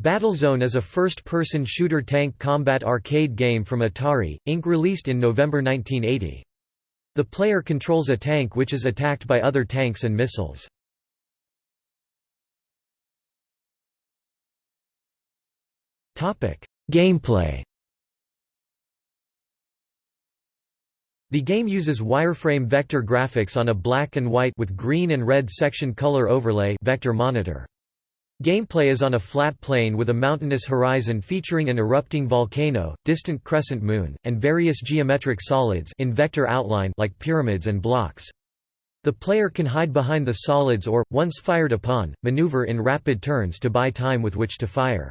Battlezone is a first-person shooter tank combat arcade game from Atari, Inc. released in November 1980. The player controls a tank which is attacked by other tanks and missiles. Gameplay The game uses wireframe vector graphics on a black and white with green and red section color overlay vector monitor. Gameplay is on a flat plane with a mountainous horizon featuring an erupting volcano, distant crescent moon, and various geometric solids in vector outline like pyramids and blocks. The player can hide behind the solids or, once fired upon, maneuver in rapid turns to buy time with which to fire.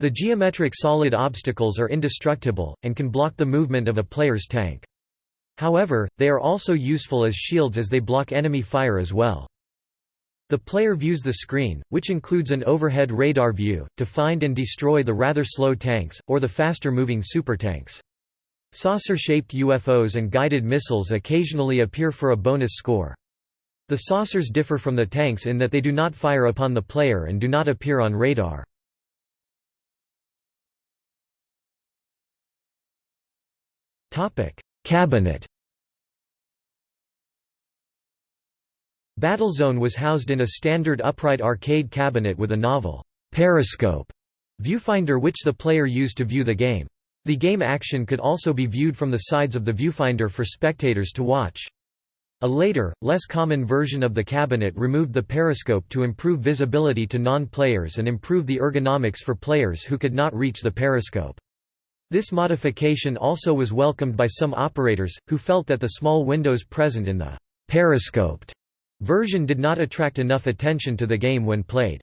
The geometric solid obstacles are indestructible, and can block the movement of a player's tank. However, they are also useful as shields as they block enemy fire as well. The player views the screen, which includes an overhead radar view, to find and destroy the rather slow tanks, or the faster-moving supertanks. Saucer-shaped UFOs and guided missiles occasionally appear for a bonus score. The saucers differ from the tanks in that they do not fire upon the player and do not appear on radar. Cabinet Battlezone was housed in a standard upright arcade cabinet with a novel periscope viewfinder which the player used to view the game. The game action could also be viewed from the sides of the viewfinder for spectators to watch. A later, less common version of the cabinet removed the periscope to improve visibility to non-players and improve the ergonomics for players who could not reach the periscope. This modification also was welcomed by some operators, who felt that the small windows present in the periscoped version did not attract enough attention to the game when played.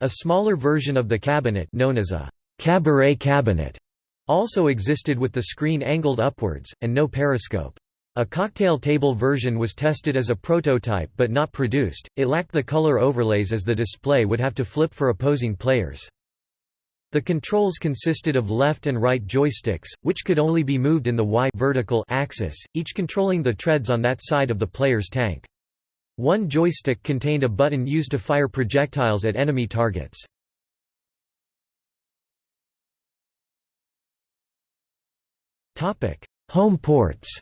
A smaller version of the cabinet known as a cabaret cabinet also existed with the screen angled upwards, and no periscope. A cocktail table version was tested as a prototype but not produced, it lacked the color overlays as the display would have to flip for opposing players. The controls consisted of left and right joysticks, which could only be moved in the Y vertical axis, each controlling the treads on that side of the player's tank. One joystick contained a button used to fire projectiles at enemy targets. Home ports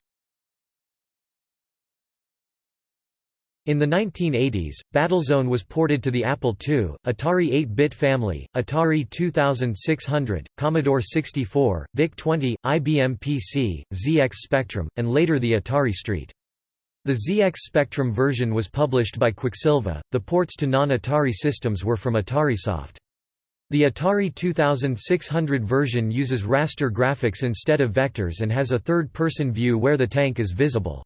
In the 1980s, Battlezone was ported to the Apple II, Atari 8-bit family, Atari 2600, Commodore 64, VIC-20, IBM PC, ZX Spectrum, and later the Atari ST. The ZX Spectrum version was published by Quicksilva, the ports to non-Atari systems were from AtariSoft. The Atari 2600 version uses raster graphics instead of vectors and has a third-person view where the tank is visible.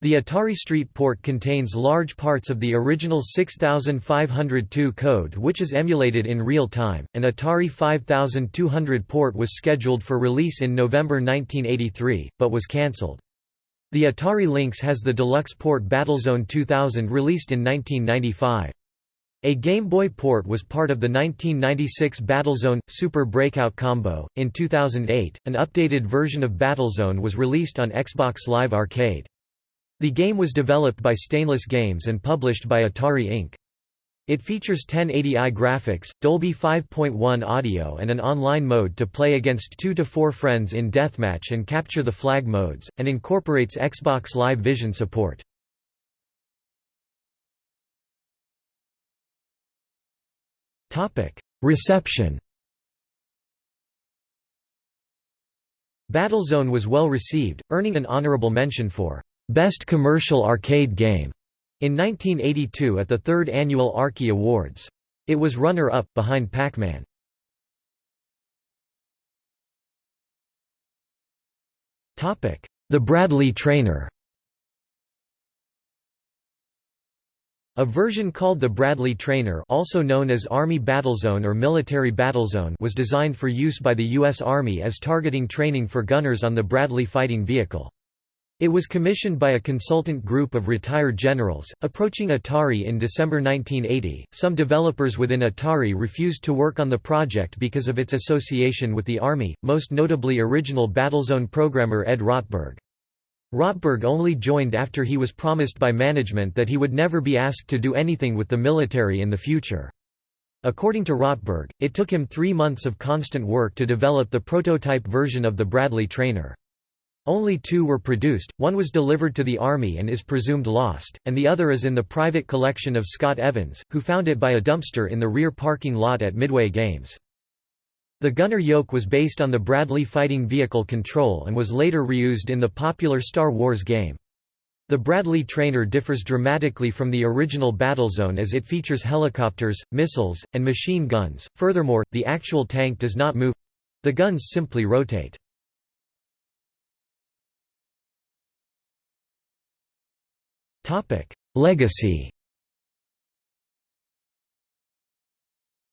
The Atari Street port contains large parts of the original 6502 code which is emulated in real time. An Atari 5200 port was scheduled for release in November 1983, but was cancelled. The Atari Lynx has the deluxe port Battlezone 2000 released in 1995. A Game Boy port was part of the 1996 Battlezone Super Breakout combo. In 2008, an updated version of Battlezone was released on Xbox Live Arcade. The game was developed by Stainless Games and published by Atari Inc. It features 1080i graphics, Dolby 5.1 audio and an online mode to play against 2 to 4 friends in deathmatch and capture the flag modes, and incorporates Xbox Live Vision support. Reception Battlezone was well received, earning an honorable mention for Best Commercial Arcade Game in 1982 at the third annual Arkie Awards. It was runner-up, behind Pac-Man. The Bradley Trainer A version called the Bradley Trainer also known as Army Battlezone or Military Battlezone was designed for use by the U.S. Army as targeting training for gunners on the Bradley fighting vehicle. It was commissioned by a consultant group of retired generals. Approaching Atari in December 1980, some developers within Atari refused to work on the project because of its association with the Army, most notably original Battlezone programmer Ed Rotberg. Rotberg only joined after he was promised by management that he would never be asked to do anything with the military in the future. According to Rotberg, it took him three months of constant work to develop the prototype version of the Bradley trainer. Only two were produced, one was delivered to the Army and is presumed lost, and the other is in the private collection of Scott Evans, who found it by a dumpster in the rear parking lot at Midway Games. The gunner yoke was based on the Bradley Fighting Vehicle Control and was later reused in the popular Star Wars game. The Bradley trainer differs dramatically from the original Battlezone as it features helicopters, missiles, and machine guns. Furthermore, the actual tank does not move the guns simply rotate. Legacy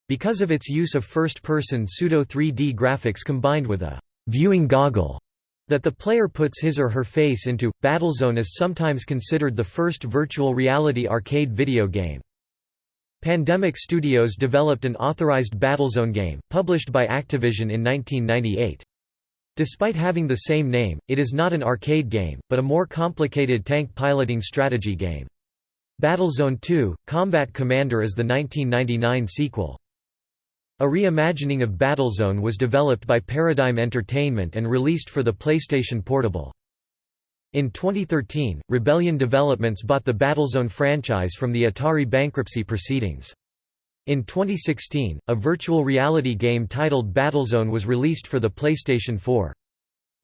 Because of its use of first-person pseudo-3D graphics combined with a «viewing goggle» that the player puts his or her face into, Battlezone is sometimes considered the first virtual reality arcade video game. Pandemic Studios developed an authorized Battlezone game, published by Activision in 1998. Despite having the same name, it is not an arcade game, but a more complicated tank piloting strategy game. Battlezone 2 – Combat Commander is the 1999 sequel. A reimagining of Battlezone was developed by Paradigm Entertainment and released for the PlayStation Portable. In 2013, Rebellion Developments bought the Battlezone franchise from the Atari bankruptcy proceedings. In 2016, a virtual reality game titled Battlezone was released for the PlayStation 4.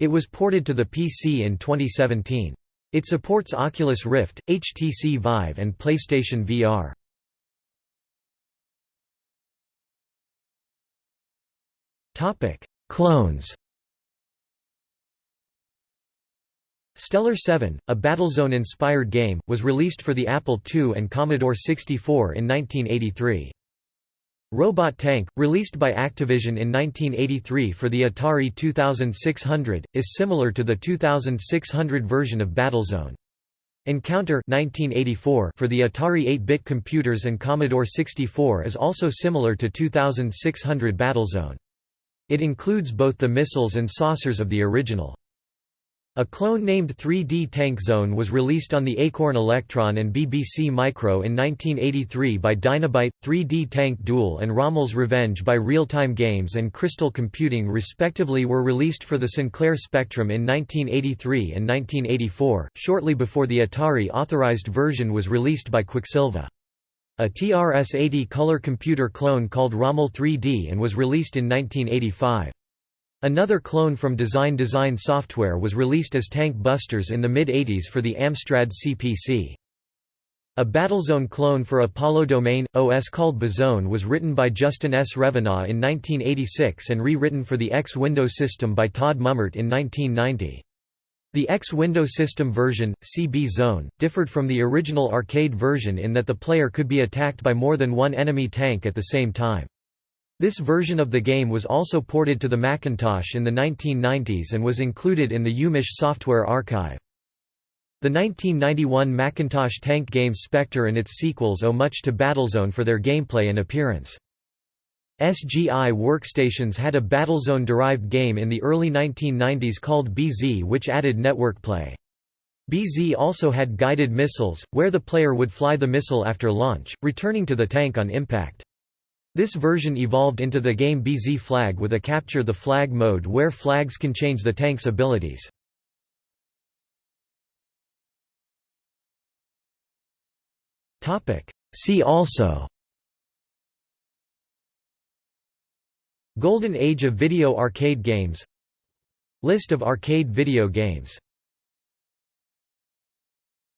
It was ported to the PC in 2017. It supports Oculus Rift, HTC Vive and PlayStation VR. Clones Stellar 7, a Battlezone-inspired game, was released for the Apple II and Commodore 64 in 1983. Robot Tank, released by Activision in 1983 for the Atari 2600, is similar to the 2600 version of Battlezone. Encounter 1984 for the Atari 8-bit computers and Commodore 64 is also similar to 2600 Battlezone. It includes both the missiles and saucers of the original. A clone named 3D Tank Zone was released on the Acorn Electron and BBC Micro in 1983 by Dynabyte, 3D Tank Duel and Rommel's Revenge by Real-Time Games and Crystal Computing respectively were released for the Sinclair Spectrum in 1983 and 1984, shortly before the Atari authorized version was released by Quicksilva. A TRS-80 color computer clone called Rommel 3D and was released in 1985. Another clone from Design Design Software was released as Tank Busters in the mid-80s for the Amstrad CPC. A Battlezone clone for Apollo Domain, OS called Bzone was written by Justin S. Revenaugh in 1986 and rewritten for the X Window system by Todd Mummert in 1990. The X Window System version, CB Zone, differed from the original arcade version in that the player could be attacked by more than one enemy tank at the same time. This version of the game was also ported to the Macintosh in the 1990s and was included in the UMich software archive. The 1991 Macintosh tank game Spectre and its sequels owe much to Battlezone for their gameplay and appearance. SGI workstations had a Battlezone-derived game in the early 1990s called BZ which added network play. BZ also had guided missiles, where the player would fly the missile after launch, returning to the tank on impact. This version evolved into the game BZ Flag with a Capture the Flag mode where flags can change the tank's abilities. See also. Golden Age of video arcade games. List of arcade video games